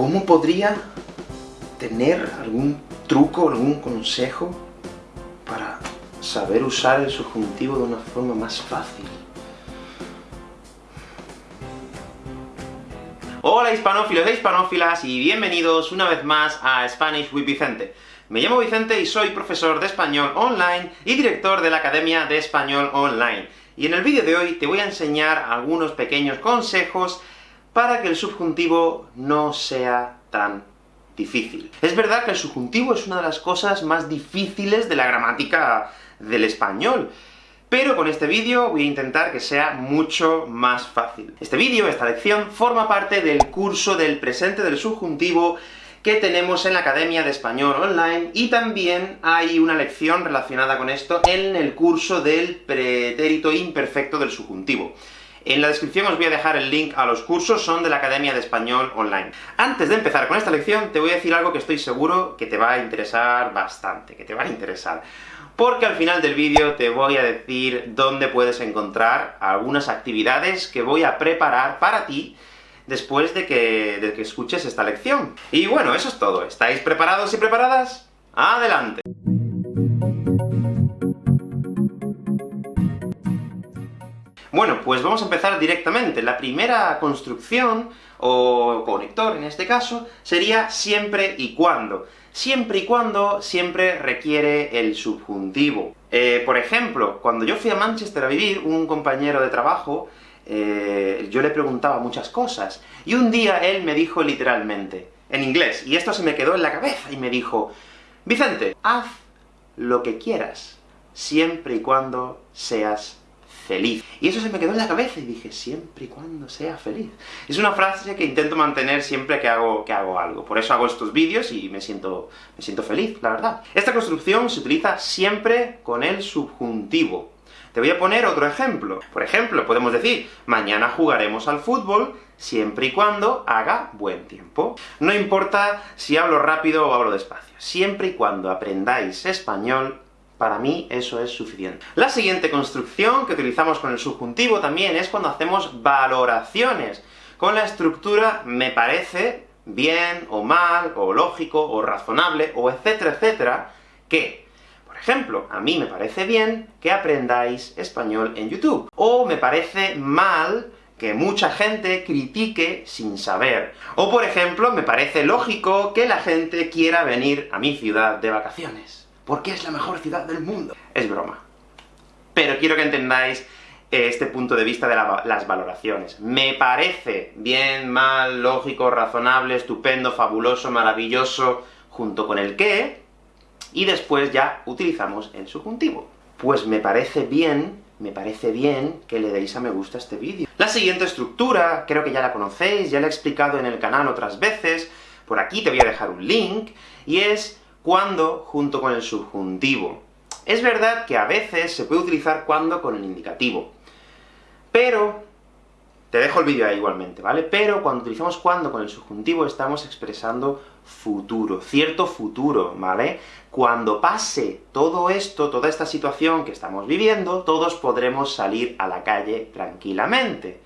¿Cómo podría tener algún truco, algún consejo para saber usar el subjuntivo de una forma más fácil? Hola hispanófilos e hispanófilas, y bienvenidos una vez más a Spanish with Vicente. Me llamo Vicente y soy profesor de español online y director de la Academia de Español Online. Y en el vídeo de hoy te voy a enseñar algunos pequeños consejos para que el subjuntivo no sea tan difícil. Es verdad que el subjuntivo es una de las cosas más difíciles de la gramática del español, pero con este vídeo voy a intentar que sea mucho más fácil. Este vídeo, esta lección, forma parte del curso del presente del subjuntivo que tenemos en la Academia de Español Online, y también hay una lección relacionada con esto en el curso del pretérito imperfecto del subjuntivo. En la descripción os voy a dejar el link a los cursos, son de la Academia de Español Online. Antes de empezar con esta lección, te voy a decir algo que estoy seguro que te va a interesar bastante, que te va a interesar. Porque al final del vídeo te voy a decir dónde puedes encontrar algunas actividades que voy a preparar para ti, después de que, de que escuches esta lección. Y bueno, eso es todo. ¿Estáis preparados y preparadas? ¡Adelante! Bueno, pues vamos a empezar directamente. La primera construcción, o conector en este caso, sería siempre y cuando. Siempre y cuando siempre requiere el subjuntivo. Eh, por ejemplo, cuando yo fui a Manchester a vivir, un compañero de trabajo, eh, yo le preguntaba muchas cosas, y un día él me dijo literalmente, en inglés, y esto se me quedó en la cabeza, y me dijo, Vicente, haz lo que quieras, siempre y cuando seas Y eso se me quedó en la cabeza, y dije, siempre y cuando sea feliz. Es una frase que intento mantener siempre que hago, que hago algo. Por eso hago estos vídeos y me siento, me siento feliz, la verdad. Esta construcción se utiliza siempre con el subjuntivo. Te voy a poner otro ejemplo. Por ejemplo, podemos decir, mañana jugaremos al fútbol, siempre y cuando haga buen tiempo. No importa si hablo rápido o hablo despacio, siempre y cuando aprendáis español, para mí eso es suficiente. La siguiente construcción que utilizamos con el subjuntivo también es cuando hacemos valoraciones, con la estructura me parece bien, o mal, o lógico, o razonable, o etcétera, etcétera, que, por ejemplo, a mí me parece bien que aprendáis español en YouTube, o me parece mal que mucha gente critique sin saber. O por ejemplo, me parece lógico que la gente quiera venir a mi ciudad de vacaciones porque es la mejor ciudad del mundo. Es broma. Pero quiero que entendáis este punto de vista de las valoraciones. Me parece bien, mal, lógico, razonable, estupendo, fabuloso, maravilloso, junto con el qué, y después ya utilizamos el subjuntivo. Pues me parece bien, me parece bien que le deis a me gusta a este vídeo. La siguiente estructura, creo que ya la conocéis, ya la he explicado en el canal otras veces, por aquí te voy a dejar un link, y es cuando junto con el subjuntivo. Es verdad que a veces se puede utilizar cuando con el indicativo, pero... Te dejo el vídeo ahí igualmente, ¿vale? Pero cuando utilizamos cuando con el subjuntivo estamos expresando futuro, cierto futuro, ¿vale? Cuando pase todo esto, toda esta situación que estamos viviendo, todos podremos salir a la calle tranquilamente.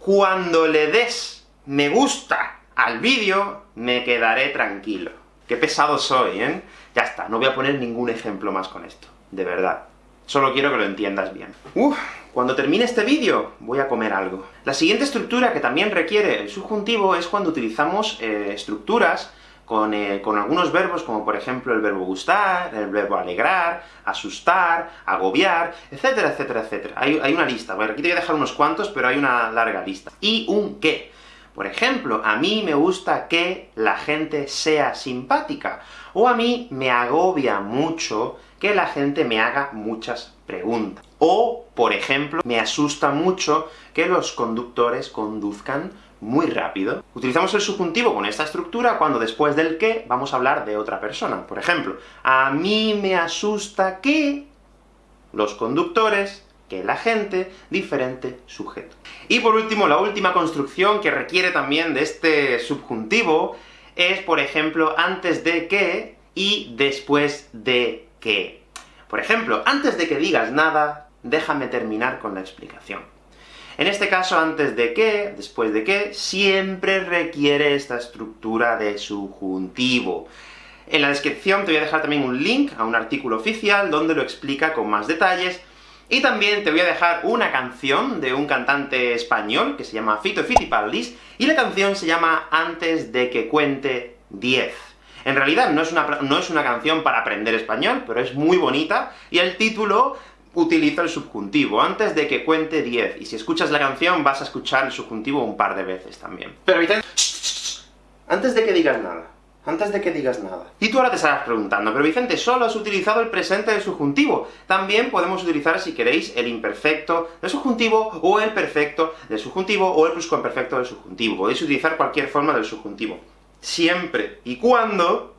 Cuando le des me gusta al vídeo, me quedaré tranquilo. Qué pesado soy, ¿eh? Ya está, no voy a poner ningún ejemplo más con esto, de verdad. Solo quiero que lo entiendas bien. Uf, cuando termine este vídeo, voy a comer algo. La siguiente estructura que también requiere el subjuntivo es cuando utilizamos eh, estructuras con, eh, con, algunos verbos, como por ejemplo el verbo gustar, el verbo alegrar, asustar, agobiar, etcétera, etcétera, etcétera. Hay, hay una lista, aquí te voy a dejar unos cuantos, pero hay una larga lista. Y un qué. Por ejemplo, a mí me gusta que la gente sea simpática, o a mí me agobia mucho que la gente me haga muchas preguntas. O, por ejemplo, me asusta mucho que los conductores conduzcan muy rápido. Utilizamos el subjuntivo con esta estructura cuando después del que vamos a hablar de otra persona. Por ejemplo, a mí me asusta que los conductores que la gente, diferente sujeto. Y por último, la última construcción que requiere también de este subjuntivo es, por ejemplo, antes de que y después de que. Por ejemplo, antes de que digas nada, déjame terminar con la explicación. En este caso, antes de que, después de que, siempre requiere esta estructura de subjuntivo. En la descripción te voy a dejar también un link a un artículo oficial donde lo explica con más detalles, y también te voy a dejar una canción de un cantante español que se llama Fito Fitipaldis, y la canción se llama Antes de que cuente 10. En realidad no es, una, no es una canción para aprender español, pero es muy bonita, y el título utiliza el subjuntivo, antes de que cuente 10, y si escuchas la canción vas a escuchar el subjuntivo un par de veces también. Pero antes de que digas nada, antes de que digas nada. Y tú ahora te estarás preguntando, pero Vicente, solo has utilizado el presente del subjuntivo. También podemos utilizar, si queréis, el imperfecto del subjuntivo, o el perfecto del subjuntivo, o el pluscuamperfecto del subjuntivo. Podéis utilizar cualquier forma del subjuntivo. Siempre y cuando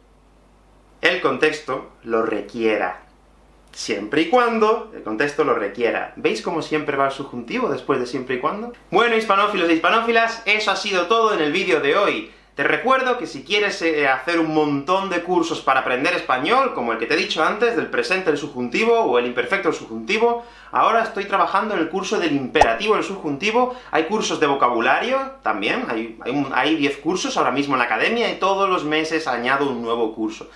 el contexto lo requiera. Siempre y cuando el contexto lo requiera. ¿Veis cómo siempre va el subjuntivo después de siempre y cuando? Bueno, hispanófilos e hispanófilas, eso ha sido todo en el vídeo de hoy. Te recuerdo que si quieres eh, hacer un montón de cursos para aprender español, como el que te he dicho antes, del presente del subjuntivo, o el imperfecto del subjuntivo, ahora estoy trabajando en el curso del imperativo del subjuntivo, hay cursos de vocabulario también, hay, hay 10 cursos ahora mismo en la academia, y todos los meses añado un nuevo curso.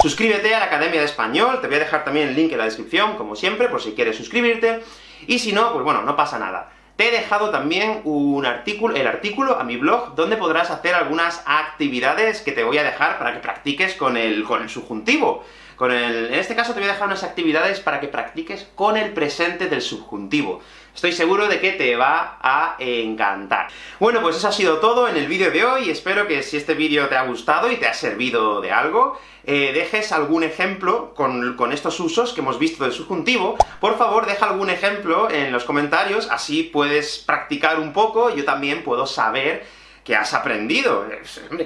Suscríbete a la Academia de Español, te voy a dejar también el link en la descripción, como siempre, por si quieres suscribirte, y si no, pues bueno, no pasa nada. Te he dejado también un artículo, el artículo a mi blog, donde podrás hacer algunas actividades que te voy a dejar para que practiques con el, con el subjuntivo. Con en este caso te voy a dejar unas actividades para que practiques con el presente del subjuntivo. Estoy seguro de que te va a encantar. Bueno, pues eso ha sido todo en el vídeo de hoy, espero que si este vídeo te ha gustado y te ha servido de algo, eh, dejes algún ejemplo con, con, estos usos que hemos visto del subjuntivo, por favor deja algún ejemplo en los comentarios, así puedes practicar un poco, yo también puedo saber que has aprendido.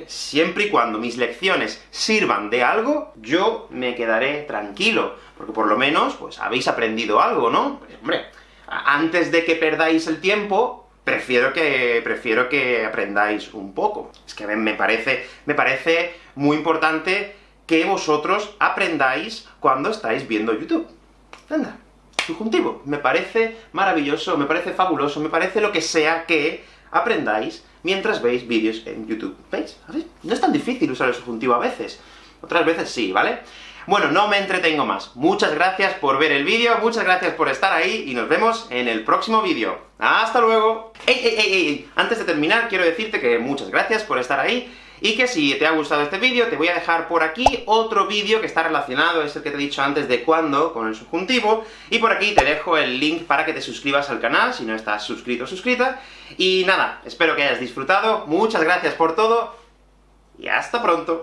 siempre y cuando mis lecciones sirvan de algo, yo me quedaré tranquilo, porque por lo menos, pues habéis aprendido algo, ¿no? Pues, hombre, antes de que perdáis el tiempo, prefiero que, prefiero que aprendáis un poco. Es que me parece, me parece muy importante que vosotros aprendáis cuando estáis viendo YouTube. Anda, subjuntivo. Me parece maravilloso, me parece fabuloso, me parece lo que sea que aprendáis mientras veis vídeos en YouTube. ¿Veis? No es tan difícil usar el subjuntivo a veces. Otras veces sí, ¿vale? Bueno, no me entretengo más. Muchas gracias por ver el vídeo, muchas gracias por estar ahí, y nos vemos en el próximo vídeo. ¡Hasta luego! ¡Ey, ey, ey, ey! Antes de terminar, quiero decirte que muchas gracias por estar ahí, y que si te ha gustado este vídeo, te voy a dejar por aquí otro vídeo que está relacionado, es el que te he dicho antes de cuándo, con el subjuntivo, y por aquí te dejo el link para que te suscribas al canal, si no estás suscrito o suscrita, y nada, espero que hayas disfrutado, muchas gracias por todo, y hasta pronto.